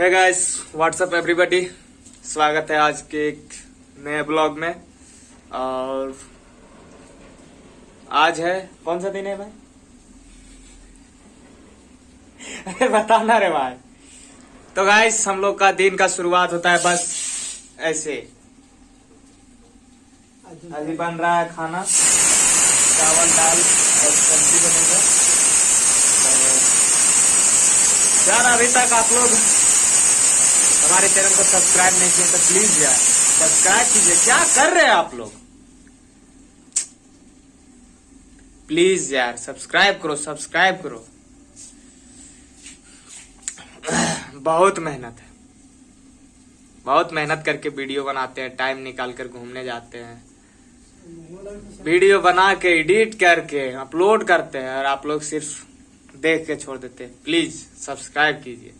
है guys what's up everybody स्वागत है आज के एक नए ब्लॉग में। और आज है, कौन सा दिन है भाई? बताना रे भाई। तो गाइस हम लोग का दिन का शुरुआत होता है बस ऐसे। अभी बन रहा है खाना। चावल, दाल और सब्ज़ी बनेगा। अभी तक आप लोग। हमारे चैनल को सब्सक्राइब नहीं किए तो प्लीज़ यार, सब्सक्राइब कीजिए। क्या कर रहे हैं आप लोग? प्लीज़ यार, सब्सक्राइब करो सब्सक्राइब करो। बहुत मेहनत है। बहुत मेहनत करके वीडियो बनाते हैं टाइम निकाल कर घूमने जाते हैं। वीडियो बना के एडिट करके अपलोड करते हैं और आप लोग सिर्फ़ देख के छोड़ देते हैं। प्लीज़ सब्सक्राइब कीजिए।